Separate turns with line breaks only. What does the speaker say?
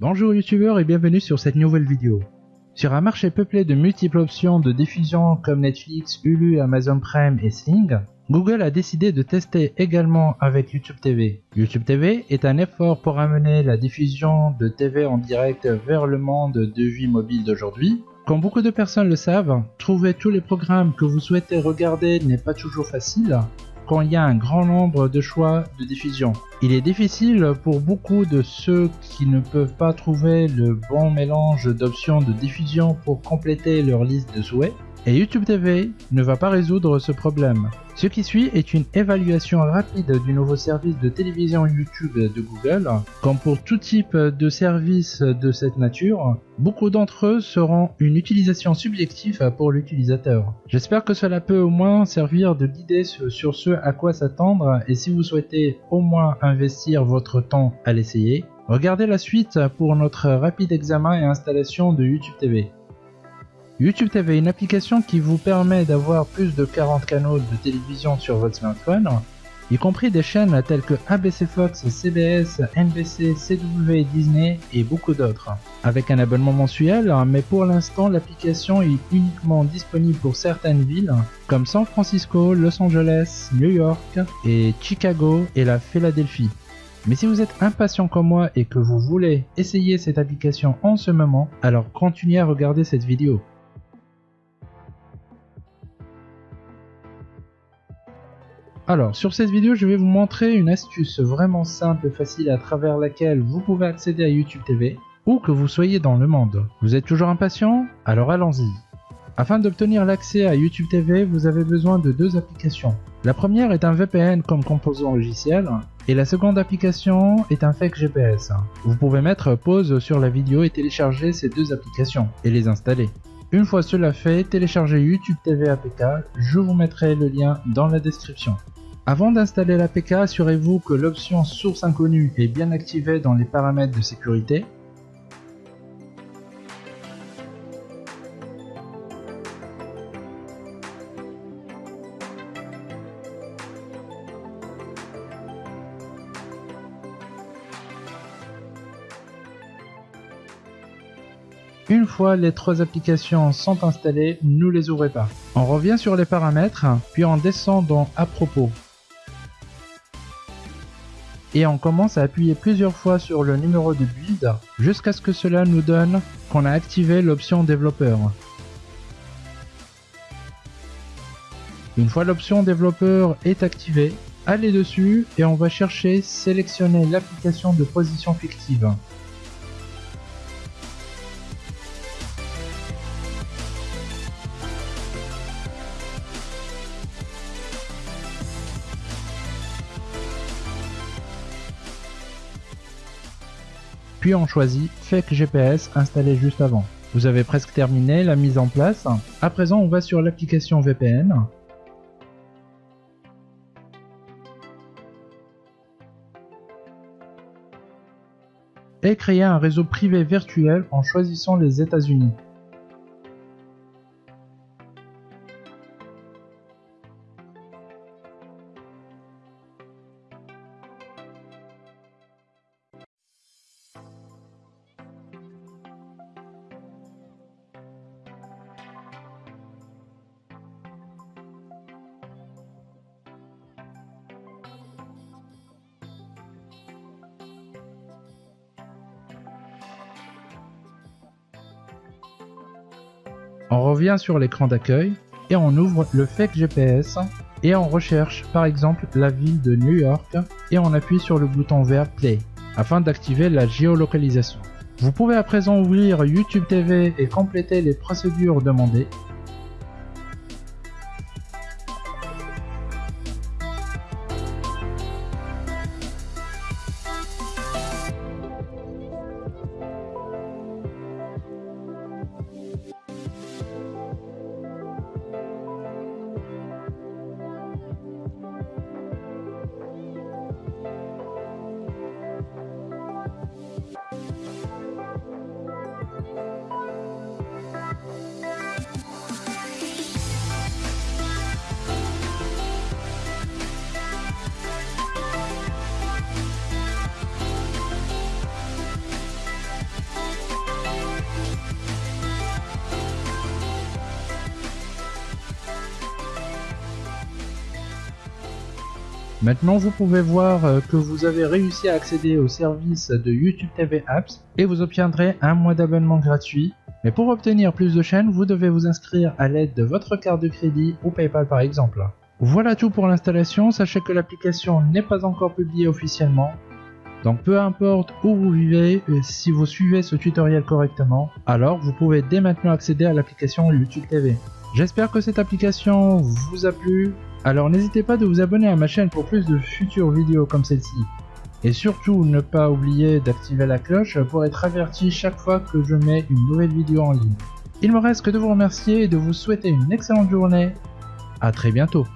Bonjour youtubeurs et bienvenue sur cette nouvelle vidéo. Sur un marché peuplé de multiples options de diffusion comme Netflix, Hulu, Amazon Prime et Sing, Google a décidé de tester également avec YouTube TV. YouTube TV est un effort pour amener la diffusion de TV en direct vers le monde de vie mobile d'aujourd'hui. Comme beaucoup de personnes le savent, trouver tous les programmes que vous souhaitez regarder n'est pas toujours facile, quand il y a un grand nombre de choix de diffusion. Il est difficile pour beaucoup de ceux qui ne peuvent pas trouver le bon mélange d'options de diffusion pour compléter leur liste de souhaits et YouTube TV ne va pas résoudre ce problème. Ce qui suit est une évaluation rapide du nouveau service de télévision YouTube de Google. Comme pour tout type de service de cette nature, beaucoup d'entre eux seront une utilisation subjective pour l'utilisateur. J'espère que cela peut au moins servir de guider sur ce à quoi s'attendre et si vous souhaitez au moins investir votre temps à l'essayer, regardez la suite pour notre rapide examen et installation de YouTube TV. YouTube TV est une application qui vous permet d'avoir plus de 40 canaux de télévision sur votre smartphone, y compris des chaînes telles que ABC Fox, CBS, NBC, CW, Disney et beaucoup d'autres. Avec un abonnement mensuel, mais pour l'instant l'application est uniquement disponible pour certaines villes comme San Francisco, Los Angeles, New York et Chicago et la Philadelphie. Mais si vous êtes impatient comme moi et que vous voulez essayer cette application en ce moment, alors continuez à regarder cette vidéo. Alors, sur cette vidéo, je vais vous montrer une astuce vraiment simple et facile à travers laquelle vous pouvez accéder à YouTube TV, où que vous soyez dans le monde. Vous êtes toujours impatient? Alors allons-y. Afin d'obtenir l'accès à YouTube TV, vous avez besoin de deux applications. La première est un VPN comme composant logiciel, et la seconde application est un fake GPS. Vous pouvez mettre pause sur la vidéo et télécharger ces deux applications, et les installer. Une fois cela fait, téléchargez YouTube TV APK, je vous mettrai le lien dans la description. Avant d'installer l'APK, assurez-vous que l'option source inconnue est bien activée dans les paramètres de sécurité. Une fois les trois applications sont installées, ne les ouvrez pas. On revient sur les paramètres, puis on descend dans à propos et on commence à appuyer plusieurs fois sur le numéro de build jusqu'à ce que cela nous donne qu'on a activé l'option développeur. Une fois l'option développeur est activée, allez dessus et on va chercher sélectionner l'application de position fictive. Puis on choisit Fake GPS installé juste avant. Vous avez presque terminé la mise en place. À présent, on va sur l'application VPN. Et créer un réseau privé virtuel en choisissant les États-Unis. On revient sur l'écran d'accueil et on ouvre le fake GPS et on recherche par exemple la ville de New York et on appuie sur le bouton vert Play afin d'activer la géolocalisation. Vous pouvez à présent ouvrir YouTube TV et compléter les procédures demandées Maintenant, vous pouvez voir euh, que vous avez réussi à accéder au service de YouTube TV Apps et vous obtiendrez un mois d'abonnement gratuit. Mais pour obtenir plus de chaînes, vous devez vous inscrire à l'aide de votre carte de crédit ou PayPal par exemple. Voilà tout pour l'installation, sachez que l'application n'est pas encore publiée officiellement. Donc peu importe où vous vivez, si vous suivez ce tutoriel correctement, alors vous pouvez dès maintenant accéder à l'application YouTube TV. J'espère que cette application vous a plu, alors n'hésitez pas de vous abonner à ma chaîne pour plus de futures vidéos comme celle-ci. Et surtout, ne pas oublier d'activer la cloche pour être averti chaque fois que je mets une nouvelle vidéo en ligne. Il me reste que de vous remercier et de vous souhaiter une excellente journée. A très bientôt